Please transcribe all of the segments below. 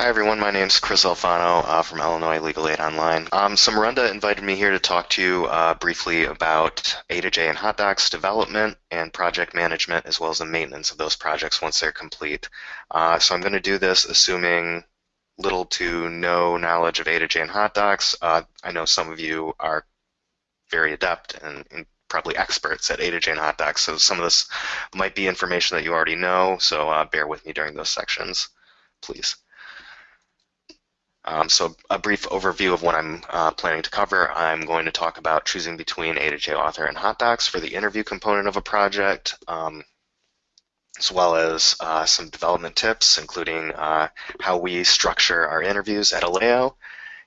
Hi everyone, my name is Chris Alfano uh, from Illinois Legal Aid Online. Um, so Miranda invited me here to talk to you uh, briefly about A2J and HotDocs development and project management as well as the maintenance of those projects once they're complete. Uh, so I'm going to do this assuming little to no knowledge of A2J and HotDocs. Uh, I know some of you are very adept and, and probably experts at A2J and HotDocs, so some of this might be information that you already know, so uh, bear with me during those sections, please. Um, so a brief overview of what I'm uh, planning to cover. I'm going to talk about choosing between A2J Author and HotDocs for the interview component of a project, um, as well as uh, some development tips, including uh, how we structure our interviews at Aleo,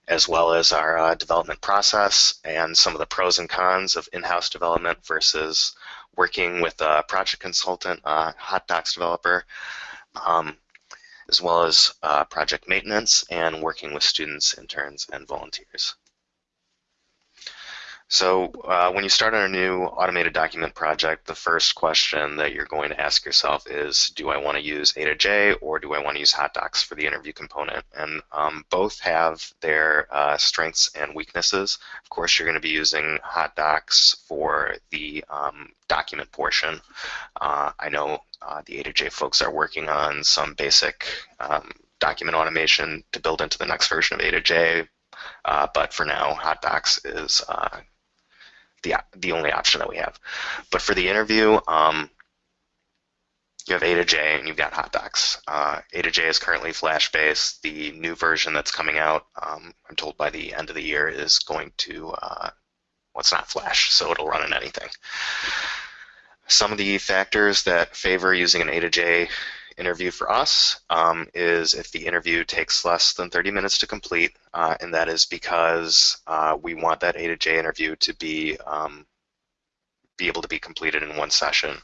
as well as our uh, development process and some of the pros and cons of in-house development versus working with a project consultant, a HotDocs developer. Um, as well as uh, project maintenance and working with students, interns, and volunteers. So uh, when you start on a new automated document project, the first question that you're going to ask yourself is, do I want to use A2J or do I want to use HotDocs for the interview component? And um, both have their uh, strengths and weaknesses. Of course, you're going to be using HotDocs for the um, document portion. Uh, I know uh, the A2J folks are working on some basic um, document automation to build into the next version of A2J, uh, but for now, HotDocs is uh, the, the only option that we have. But for the interview, um, you have A to J and you've got HotDocs. Uh, A to J is currently Flash-based. The new version that's coming out, um, I'm told by the end of the year, is going to, uh, well, it's not Flash, so it'll run in anything. Some of the factors that favor using an A2J interview for us um, is if the interview takes less than 30 minutes to complete, uh, and that is because uh, we want that A to J interview to be um, be able to be completed in one session.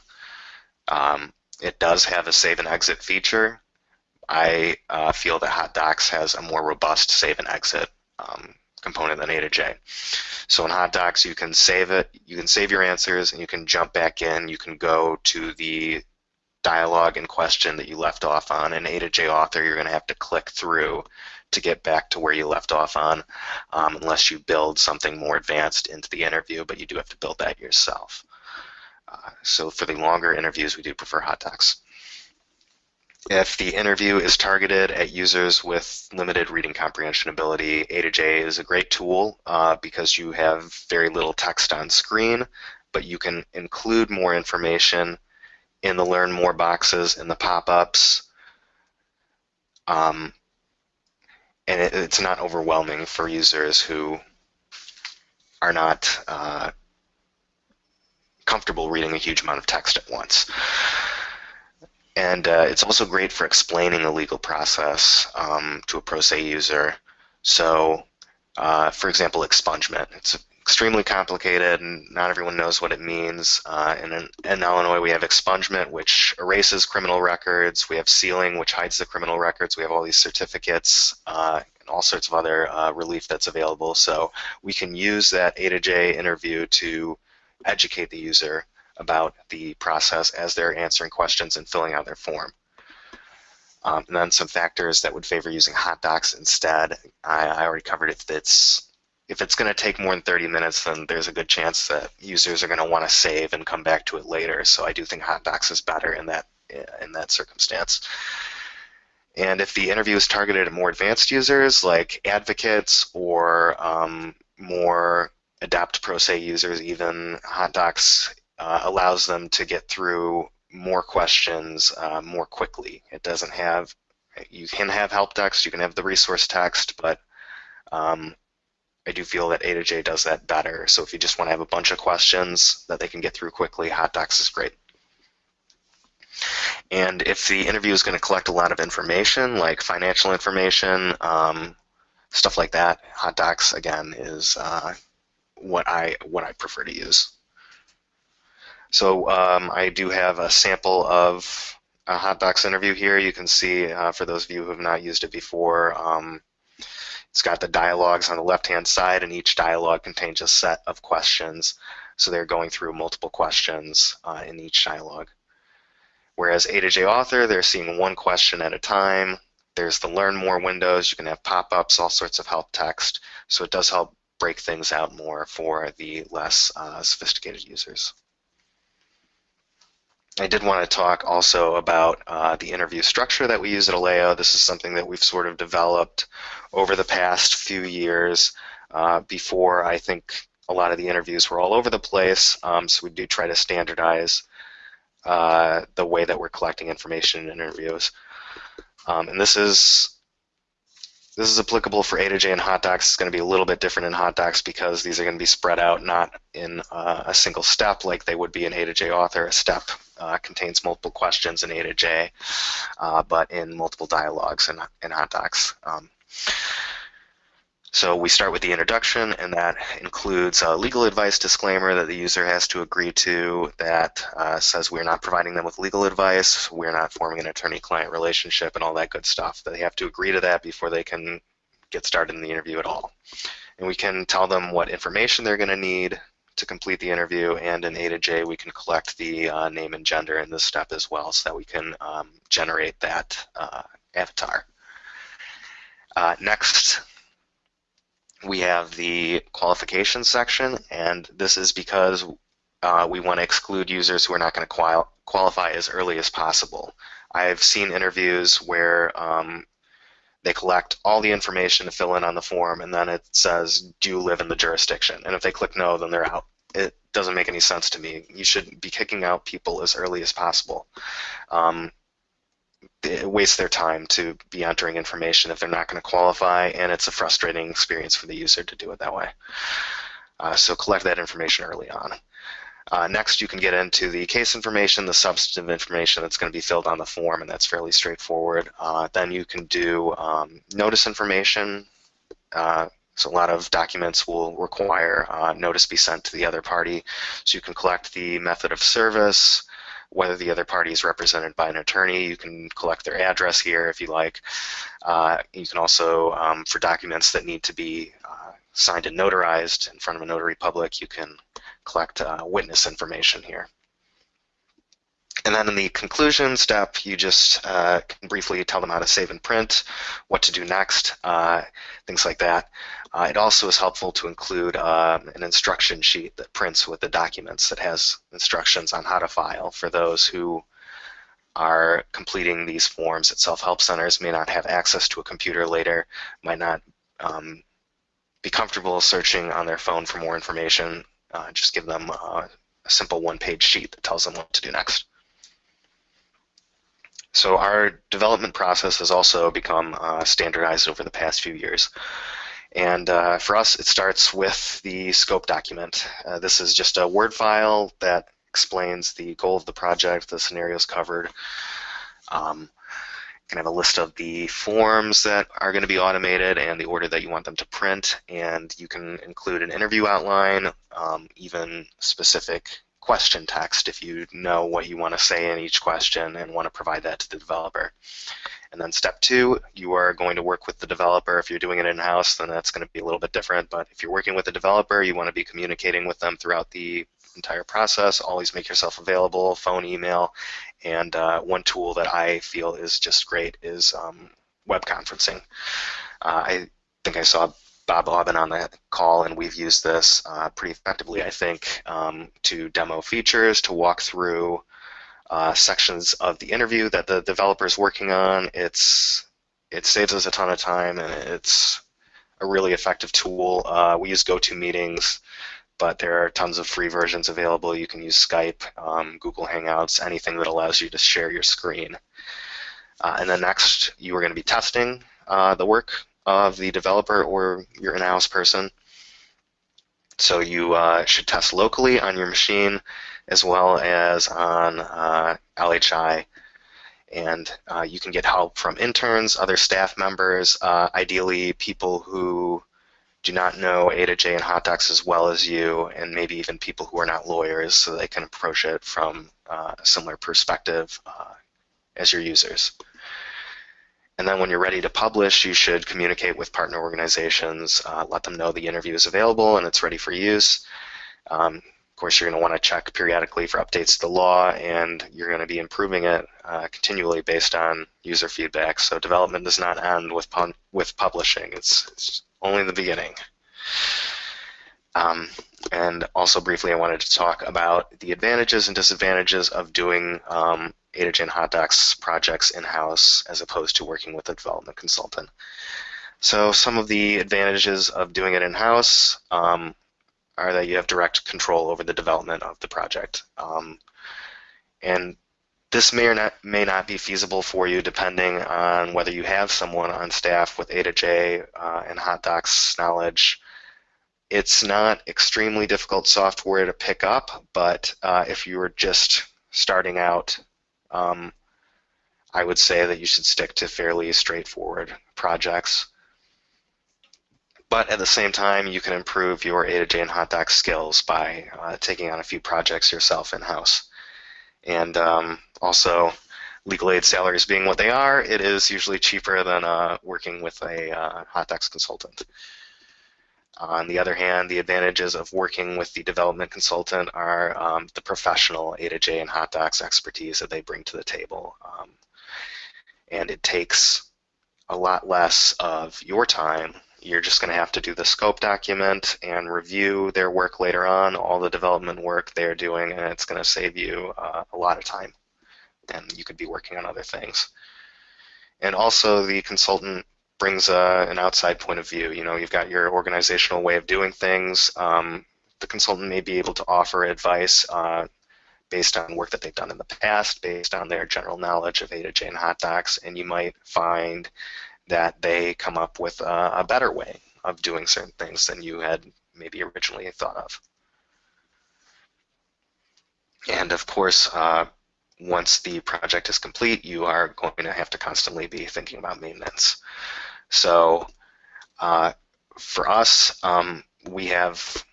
Um, it does have a save and exit feature. I uh, feel that Hot Docs has a more robust save and exit um, component than A to J. So in Hot Docs, you can save it, you can save your answers, and you can jump back in. You can go to the dialogue and question that you left off on. In A to J author, you're going to have to click through to get back to where you left off on, um, unless you build something more advanced into the interview, but you do have to build that yourself. Uh, so for the longer interviews, we do prefer HotDocs. If the interview is targeted at users with limited reading comprehension ability, A to J is a great tool uh, because you have very little text on screen, but you can include more information in the Learn More boxes in the pop-ups. Um, and it, it's not overwhelming for users who are not uh, comfortable reading a huge amount of text at once. And uh, it's also great for explaining the legal process um, to a pro se user. So, uh, for example, expungement. It's a extremely complicated and not everyone knows what it means. Uh, in, in, Illinois, we have expungement, which erases criminal records. We have sealing, which hides the criminal records. We have all these certificates uh, and all sorts of other uh, relief that's available. So we can use that A to J interview to educate the user about the process as they're answering questions and filling out their form. Um, and then some factors that would favor using hot docs instead. I, I already covered it. It's if it's going to take more than 30 minutes, then there's a good chance that users are going to want to save and come back to it later. So I do think Hot Docs is better in that in that circumstance. And if the interview is targeted at more advanced users, like advocates or um, more adept pro se users, even HotDocs uh, allows them to get through more questions uh, more quickly. It doesn't have you can have help text, you can have the resource text, but um, I do feel that A to J does that better. So if you just want to have a bunch of questions that they can get through quickly, Hot Docs is great. And if the interview is going to collect a lot of information, like financial information, um, stuff like that, Hot Docs again is uh, what I what I prefer to use. So um, I do have a sample of a Hot Docs interview here. You can see uh, for those of you who have not used it before. Um, it's got the dialogues on the left-hand side, and each dialogue contains a set of questions. So they're going through multiple questions uh, in each dialogue. Whereas A to J author, they're seeing one question at a time. there's the learn more windows. You can have pop-ups, all sorts of help text. So it does help break things out more for the less uh, sophisticated users. I did want to talk also about uh, the interview structure that we use at Aleo. This is something that we've sort of developed over the past few years. Uh, before, I think a lot of the interviews were all over the place, um, so we do try to standardize uh, the way that we're collecting information in interviews. Um, and this is this is applicable for A to J and hot docs. It's going to be a little bit different in hot docs because these are going to be spread out not in uh, a single step like they would be in A to J author. A step uh, contains multiple questions in A to J, uh, but in multiple dialogues in, in hot docs. Um, so we start with the introduction, and that includes a legal advice disclaimer that the user has to agree to that uh, says we're not providing them with legal advice, we're not forming an attorney-client relationship, and all that good stuff. They have to agree to that before they can get started in the interview at all. And we can tell them what information they're going to need to complete the interview, and in A to J we can collect the uh, name and gender in this step as well so that we can um, generate that uh, avatar. Uh, next, we have the qualifications section, and this is because uh, we want to exclude users who are not going to qual qualify as early as possible. I've seen interviews where um, they collect all the information to fill in on the form, and then it says, do you live in the jurisdiction? And if they click no, then they're out. It doesn't make any sense to me. You should be kicking out people as early as possible. Um, it wastes their time to be entering information if they're not going to qualify, and it's a frustrating experience for the user to do it that way. Uh, so collect that information early on. Uh, next, you can get into the case information, the substantive information that's going to be filled on the form, and that's fairly straightforward. Uh, then you can do um, notice information. Uh, so a lot of documents will require uh, notice be sent to the other party. So you can collect the method of service, whether the other party is represented by an attorney. You can collect their address here if you like. Uh, you can also, um, for documents that need to be uh, signed and notarized in front of a notary public, you can collect uh, witness information here. And then in the conclusion step, you just uh, can briefly tell them how to save and print, what to do next, uh, things like that. Uh, it also is helpful to include um, an instruction sheet that prints with the documents that has instructions on how to file for those who are completing these forms at self-help centers, may not have access to a computer later, might not um, be comfortable searching on their phone for more information. Uh, just give them uh, a simple one-page sheet that tells them what to do next. So our development process has also become uh, standardized over the past few years. And uh, for us, it starts with the scope document. Uh, this is just a Word file that explains the goal of the project, the scenarios covered. Um, can have a list of the forms that are going to be automated and the order that you want them to print, and you can include an interview outline, um, even specific question text if you know what you want to say in each question and want to provide that to the developer. And then step two, you are going to work with the developer. If you're doing it in-house, then that's going to be a little bit different. But if you're working with a developer, you want to be communicating with them throughout the entire process. Always make yourself available, phone, email. And uh, one tool that I feel is just great is um, web conferencing. Uh, I think I saw Bob Aubin on the call, and we've used this uh, pretty effectively, I think, um, to demo features, to walk through uh, sections of the interview that the developer is working on. It's it saves us a ton of time, and it's a really effective tool. Uh, we use GoToMeetings, but there are tons of free versions available. You can use Skype, um, Google Hangouts, anything that allows you to share your screen. Uh, and then next, you are going to be testing uh, the work of the developer or your in-house person. So you uh, should test locally on your machine as well as on uh, LHI. And uh, you can get help from interns, other staff members, uh, ideally people who do not know A to J and hot docs as well as you, and maybe even people who are not lawyers so they can approach it from uh, a similar perspective uh, as your users. And then when you're ready to publish, you should communicate with partner organizations, uh, let them know the interview is available and it's ready for use. Um, of course, you're going to want to check periodically for updates to the law, and you're going to be improving it uh, continually based on user feedback. So development does not end with with publishing. It's, it's, only the beginning. Um, and also briefly, I wanted to talk about the advantages and disadvantages of doing um, A2J Hot Docs projects in-house as opposed to working with a development consultant. So some of the advantages of doing it in-house, um, are that you have direct control over the development of the project. Um, and this may or not may not be feasible for you depending on whether you have someone on staff with A2J uh, and Hot Docs knowledge. It's not extremely difficult software to pick up, but uh, if you were just starting out, um, I would say that you should stick to fairly straightforward projects. But at the same time, you can improve your A2J and Hot Docs skills by uh, taking on a few projects yourself in-house. And um, also, legal aid salaries being what they are, it is usually cheaper than uh, working with a uh, Hot Docs consultant. On the other hand, the advantages of working with the development consultant are um, the professional A2J and Hot Docs expertise that they bring to the table. Um, and it takes a lot less of your time you're just going to have to do the scope document and review their work later on, all the development work they're doing, and it's going to save you uh, a lot of time. And you could be working on other things. And also, the consultant brings uh, an outside point of view. You know, you've got your organizational way of doing things. Um, the consultant may be able to offer advice uh, based on work that they've done in the past, based on their general knowledge of A to J and Hot Docs, and you might find that they come up with a, better way of doing certain things than you had maybe originally thought of. And of course, uh, once the project is complete, you are going to have to constantly be thinking about maintenance. So uh, for us, um, we have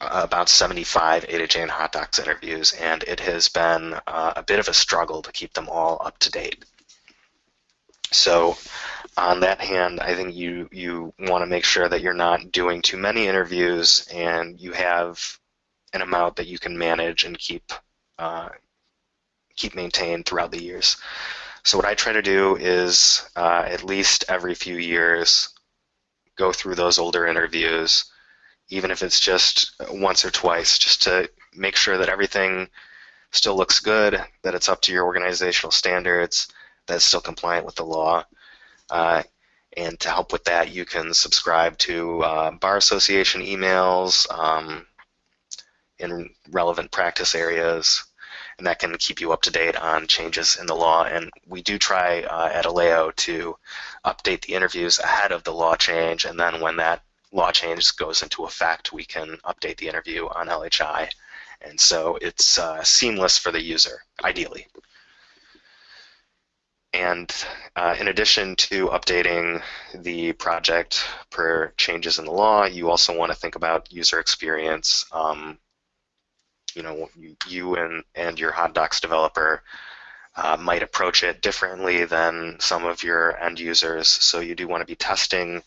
about 75 A2J and Hot Docs interviews, and it has been uh, a bit of a struggle to keep them all up to date. So on that hand, I think you you want to make sure that you're not doing too many interviews and you have an amount that you can manage and keep uh, keep maintained throughout the years. So what I try to do is uh, at least every few years go through those older interviews, even if it's just once or twice, just to make sure that everything still looks good, that it's up to your organizational standards, that it's still compliant with the law. Uh, and to help with that, you can subscribe to uh, Bar Association emails um, in relevant practice areas, and that can keep you up to date on changes in the law. And we do try uh, at Aleo to update the interviews ahead of the law change, and then when that law change goes into effect, we can update the interview on LHI. And so it's uh, seamless for the user, ideally. And uh, in addition to updating the project per changes in the law, you also want to think about user experience. Um, you know, you and, and your Hot Docs developer uh, might approach it differently than some of your end users. So you do want to be testing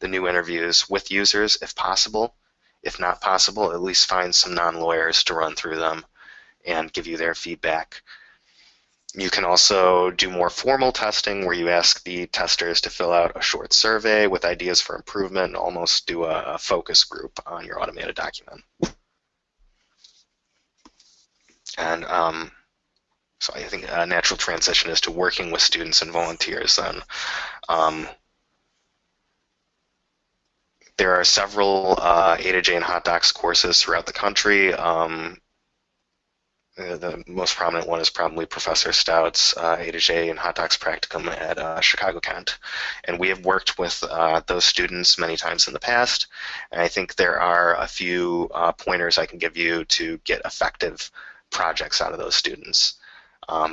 the new interviews with users if possible. If not possible, at least find some non-lawyers to run through them and give you their feedback. You can also do more formal testing where you ask the testers to fill out a short survey with ideas for improvement and almost do a, a focus group on your automated document. And um, so I think a natural transition is to working with students and volunteers then. Um, there are several uh, A2J and Hot Docs courses throughout the country. Um, the most prominent one is probably Professor Staudt's uh, A2J and Hot Docs practicum at uh, Chicago Kent. And we have worked with uh, those students many times in the past. And I think there are a few uh, pointers I can give you to get effective projects out of those students. Um,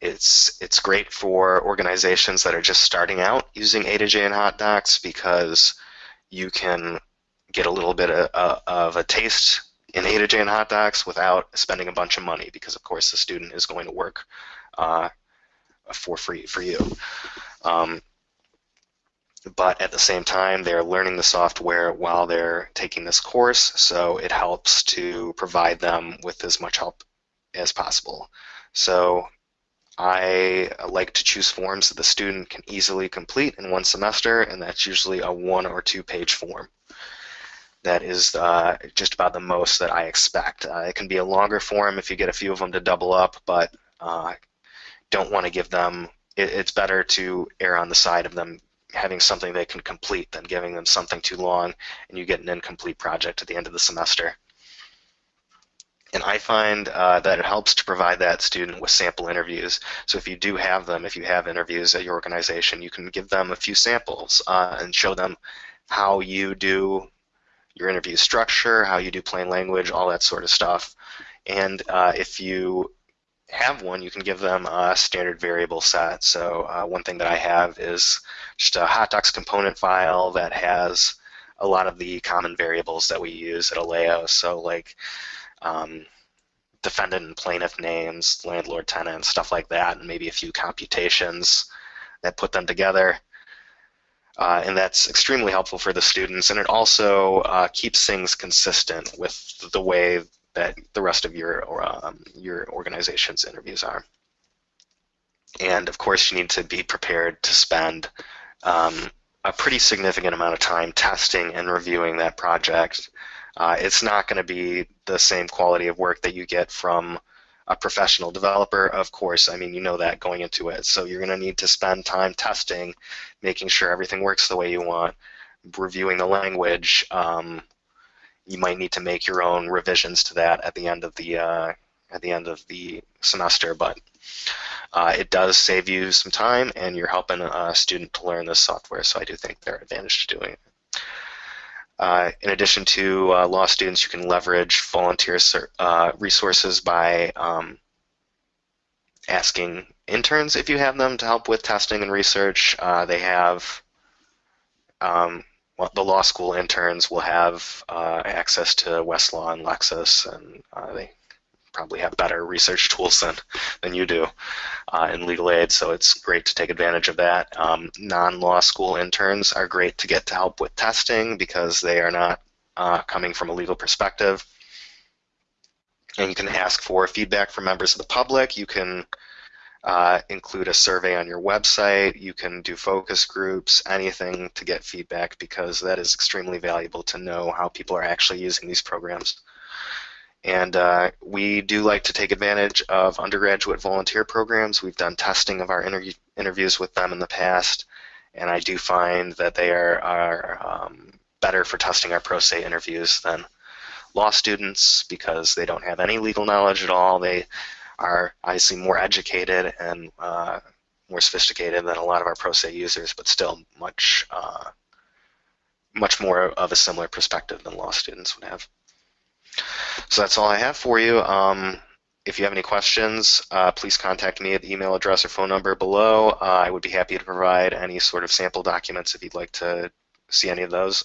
it's, it's great for organizations that are just starting out using A to J and Hot Docs because you can get a little bit of, of a taste in A to J and Hot Docs without spending a bunch of money because, of course, the student is going to work uh, for free for you. Um, but at the same time, they're learning the software while they're taking this course, so it helps to provide them with as much help as possible. So I like to choose forms that the student can easily complete in one semester, and that's usually a one or two page form. That is uh, just about the most that I expect. Uh, it can be a longer form if you get a few of them to double up, but uh, don't want to give them, it's better to err on the side of them having something they can complete than giving them something too long and you get an incomplete project at the end of the semester. And I find uh, that it helps to provide that student with sample interviews. So if you do have them, if you have interviews at your organization, you can give them a few samples uh, and show them how you do your interview structure, how you do plain language, all that sort of stuff. And uh, if you have one, you can give them a standard variable set. So uh, one thing that I have is just a hotdocs component file that has a lot of the common variables that we use at Aleo. So like um, defendant and plaintiff names, landlord, tenant, stuff like that, and maybe a few computations that put them together. Uh, and that's extremely helpful for the students, and it also uh, keeps things consistent with the way that the rest of your um, your organization's interviews are. And of course, you need to be prepared to spend um, a pretty significant amount of time testing and reviewing that project uh, it's not going to be the same quality of work that you get from a professional developer, of course. I mean, you know that going into it. So you're going to need to spend time testing, making sure everything works the way you want, reviewing the language. Um, you might need to make your own revisions to that at the end of the uh, at the end of the semester, but uh, it does save you some time, and you're helping a student to learn this software. So I do think there are advantages to doing it. Uh, in addition to uh, law students, you can leverage volunteer uh, resources by um, asking interns if you have them to help with testing and research. Uh, they have um, the law school interns will have uh, access to Westlaw and Lexis, and uh, they probably have better research tools than, than you do uh, in legal aid, so it's great to take advantage of that. Um, non-law school interns are great to get to help with testing because they are not uh, coming from a legal perspective. And you can ask for feedback from members of the public. You can uh, include a survey on your website. You can do focus groups, anything to get feedback because that is extremely valuable to know how people are actually using these programs. And uh, we do like to take advantage of undergraduate volunteer programs. We've done testing of our interview, interviews with them in the past, and I do find that they are, are um, better for testing our pro se interviews than law students because they don't have any legal knowledge at all. They are obviously more educated and uh, more sophisticated than a lot of our pro se users, but still much uh, much more of a similar perspective than law students would have. So that's all I have for you. Um, if you have any questions, uh, please contact me at the email address or phone number below. Uh, I would be happy to provide any sort of sample documents if you'd like to see any of those.